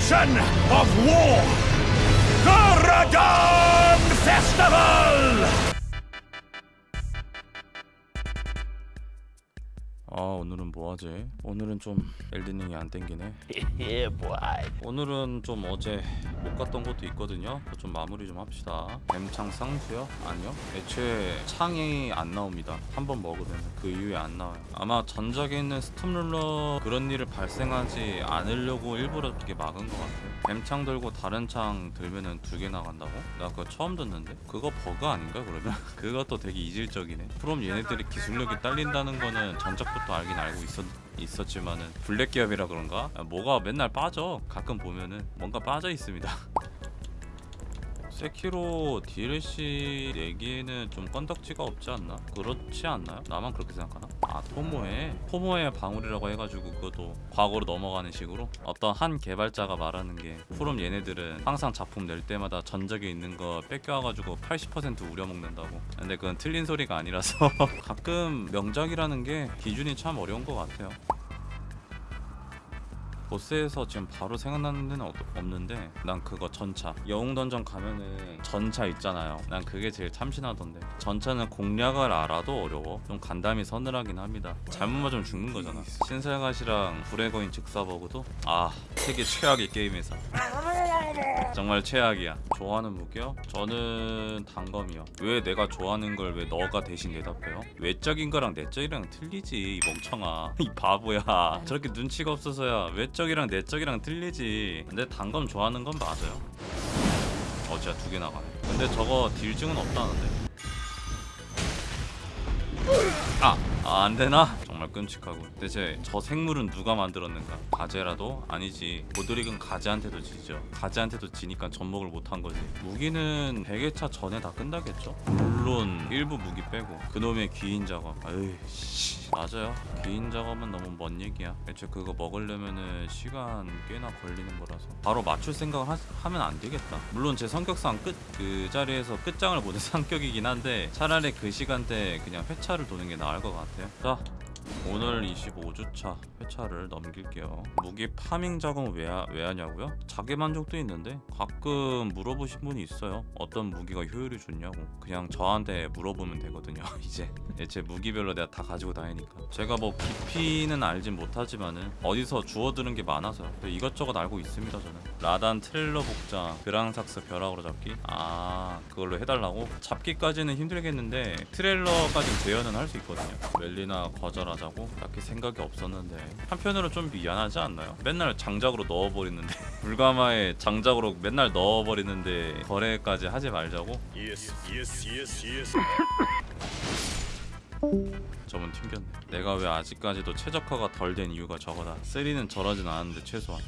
celebration of war. The Radon Festival! 아 오늘은 뭐하지? 오늘은 좀 엘든링이 안 땡기네 yeah, boy. 오늘은 좀 어제 못 갔던 곳도 있거든요 좀 마무리 좀 합시다 뱀창 쌍수요? 아니요 애초에 창이 안 나옵니다 한 번 먹으면 그 이후에 안 나와요 아마 전작에 있는 스톰룰러 그런 일을 발생하지 않으려고 일부러 이렇게 막은 것 같아요 뱀창 들고 다른 창 들면은 두 개 나간다고? 나 그거 처음 듣는데? 그거 버그 아닌가 그러면? 그것도 되게 이질적이네 프롬 얘네들이 기술력이 딸린다는 거는 전작부터 알긴 알고 있었 있었지만은 블랙 기업이라 그런가? 아, 뭐가 맨날 빠져 가끔 보면은 뭔가 빠져 있습니다 세키로 DLC 내기에는 좀 건덕지가 없지 않나? 그렇지 않나요? 나만 그렇게 생각하나? 아 토모에 토모의 방울이라고 해가지고 그것도 과거로 넘어가는 식으로 어떤 한 개발자가 말하는 게 프롬 얘네들은 항상 작품 낼 때마다 전작에 있는 거 베껴와가지고 80% 우려먹는다고. 근데 그건 틀린 소리가 아니라서 가끔 명작이라는 게 기준이 참 어려운 것 같아요 보스에서 지금 바로 생각나는 데는 없- 없는데 난 그거 전차. 영웅 던전 가면은 전차 있잖아요. 난 그게 제일 참신하던데. 전차는 공략을 알아도 어려워. 좀 간담이 서늘하긴 합니다. 잘못 맞으면 죽는 거잖아. 신설갓이랑 불의 거인 즉사버그도 아 세계 최악의 게임회사 정말 최악이야 좋아하는 무기요? 저는 단검이요 왜 내가 좋아하는 걸 왜 너가 대신 대답해요? 외적인 거랑 내적이랑 틀리지 이 멍청아 이 바보야 저렇게 눈치가 없어서야 외적이랑 내적이랑 틀리지 근데 단검 좋아하는 건 맞아요 어 진짜 두 개 나가네 근데 저거 딜증은 없다는데 아! 아, 안 되나? 정말 끔찍하고. 대체 저 생물은 누가 만들었는가? 가제라도? 아니지. 보드릭은 가제한테도 지죠. 가제한테도 지니까 접목을 못한 거지. 무기는 100회차 전에 다 끝나겠죠? 물론 일부 무기 빼고. 그놈의 귀인 작업. 에이 씨. 맞아요. 귀인 작업은 너무 먼 얘기야. 애초에 그거 먹으려면은 시간 꽤나 걸리는 거라서. 바로 맞출 생각을 하, 하면 안 되겠다. 물론 제 성격상 끝 그 자리에서 끝장을 보는 성격이긴 한데 차라리 그 시간대 그냥 회차를 도는 게 나을 것 같아요. 자 오늘 25주차 회차를 넘길게요. 무기 farming 작업은 왜, 하, 왜 하냐고요? 자기 만족도 있는데 가끔 물어보신 분이 있어요. 어떤 무기가 효율이 좋냐고. 그냥 저한테 물어보면 되거든요 이제. 제 무기별로 내가 다 가지고 다니니까. 제가 뭐 깊이는 알진 못하지만은 어디서 주워듣는 게 많아서 이것저것 알고 있습니다 저는 라단 트레일러 복장 그랑삭스 벼락으로 잡기 아 그걸로 해달라고? 잡기까지는 힘들겠는데 트레일러까지 재현은 할 수 있거든요 멜리나 거절하자고 딱히 생각이 없었는데 한편으로 좀 미안하지 않나요? 맨날 장작으로 넣어버리는데 불가마에 장작으로 맨날 넣어버리는데 거래까지 하지 말자고? Yes, yes, yes, yes. 저분 튕겼네 내가 왜 아직까지도 최적화가 덜 된 이유가 저거다 3는 저러진 않았는데 최소한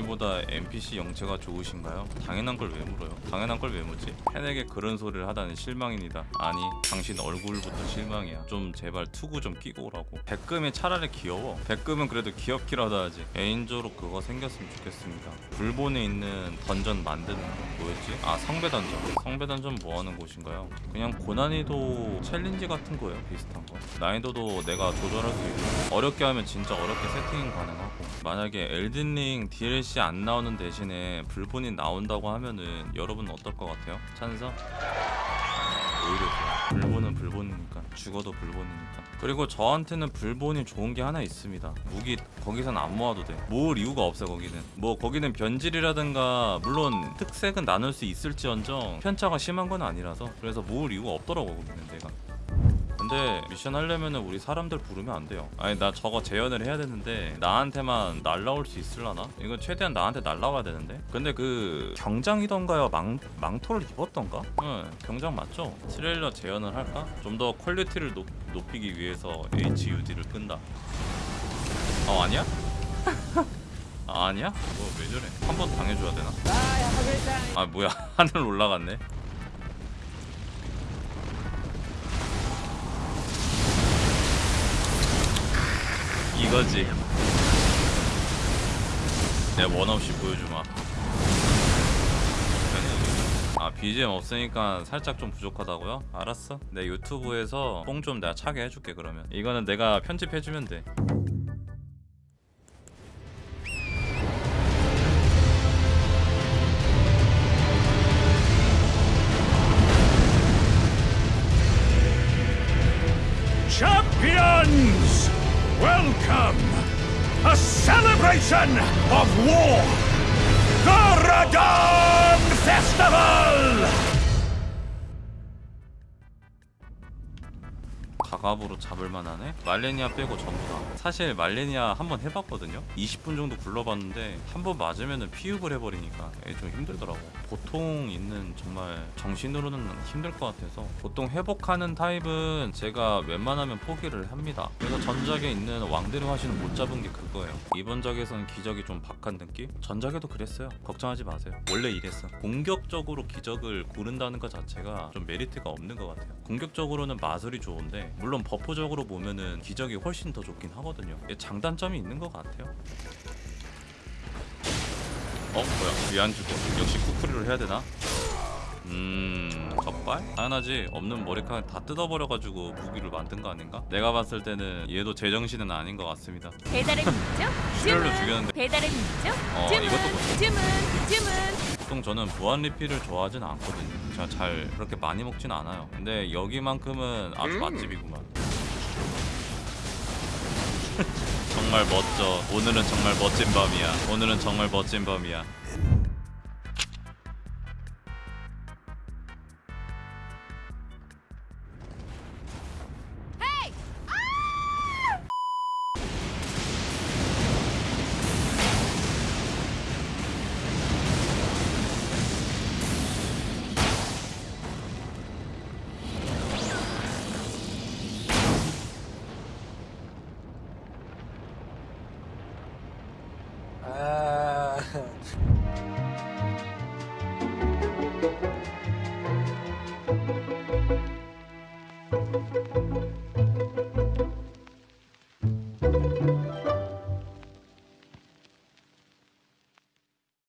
저희보다 NPC 영체가 좋으신가요? 당연한 걸 왜 물어요? 당연한 걸 왜 묻지? 팬에게 그런 소리를 하다니 실망입니다. 아니, 당신 얼굴부터 실망이야. 좀 제발 투구 좀 끼고 오라고. 백금이 차라리 귀여워. 백금은 그래도 귀엽기라도 하지. 개인적으로 그거 생겼으면 좋겠습니다. 블본에 있는 던전 만드는 거 뭐였지? 아, 성배 던전. 성배 던전 뭐 하는 곳인가요? 그냥 고난이도 challenge 같은 거예요. 비슷한 거. 난이도도 내가 조절할 수 있고 어렵게 하면 진짜 어렵게 세팅 가능하고 만약에 엘든링 DLC 안 나오는 대신에 불본이 나온다고 하면은 여러분 어떨 것 같아요? 찬성? 오히려 좋아. 불본은 불본이니까 죽어도 불본이니까 그리고 저한테는 불본이 좋은 게 하나 있습니다 무기 거기선 안 모아도 돼 모을 이유가 없어 거기는 뭐 거기는 변질이라든가 물론 특색은 나눌 수 있을지언정 편차가 심한 건 아니라서 그래서 모을 이유가 없더라고 거기는 내가 근데 미션 하려면은 우리 사람들 부르면 안 돼요 아니 나 저거 재현을 해야 되는데 나한테만 날라올 수 있을라나? 이건 최대한 나한테 날라와야 되는데 근데 그 경장이던가요 망, 망토를 입었던가? 응 경장 맞죠? 트레일러 재현을 할까? 좀 더 quality를 높, 높이기 위해서 HUD를 끈다 어 아니야? 아, 아니야? 뭐 왜 저래 한 번 당해줘야 되나? 아 뭐야 하늘 올라갔네 이거지 내원 없이 보여주마 아 BGM 없으니까 살짝 좀 부족하다고요? 알았어. 내 유튜브에서 뽕 좀 내가 차게 해줄게 그러면. 이거는 내가 편집해주면 돼. Champions! Welcome! A celebration of war! The Radon Festival! 가갑으로 잡을 만하네? 말레니아 빼고 전부 다. 사실 말레니아 한번 해봤거든요? 20분 정도 굴러봤는데 한 번 맞으면 피흡을 해버리니까 좀 힘들더라고. 보통 있는 정말 정신으로는 힘들 것 같아서 보통 회복하는 타입은 제가 웬만하면 포기를 합니다. 그래서 전작에 있는 왕들의 화신은 못 잡은 게 그거예요. 이번 작에서는 기적이 좀 박한 느낌? 전작에도 그랬어요. 걱정하지 마세요. 원래 이랬어. 공격적으로 기적을 고른다는 것 자체가 좀 메리트가 없는 것 같아요. 공격적으로는 마술이 좋은데 물론 버프적으로 보면은 기적이 훨씬 더 좋긴 하거든요. 장단점이 있는 것 같아요. 어 뭐야 왜 안 죽어? 역시 쿠쿠리로 해야 되나? 음 적발? 당연하지 없는 머리카락 다 뜯어버려가지고 무기를 만든 거 아닌가? 내가 봤을 때는 얘도 제정신은 아닌 것 같습니다. 배달은 있죠? 실혈로 주문. 죽였는데. 배달은 있죠? 어, 주문. 이것도 뭐- 주문. 주문. 보통 저는 무한 리필을 좋아하진 않거든요. 제가 잘 그렇게 많이 먹진 않아요. 근데 여기만큼은 아주 맛집이구만. 정말 멋져. 오늘은 정말 멋진 밤이야. 오늘은 정말 멋진 밤이야.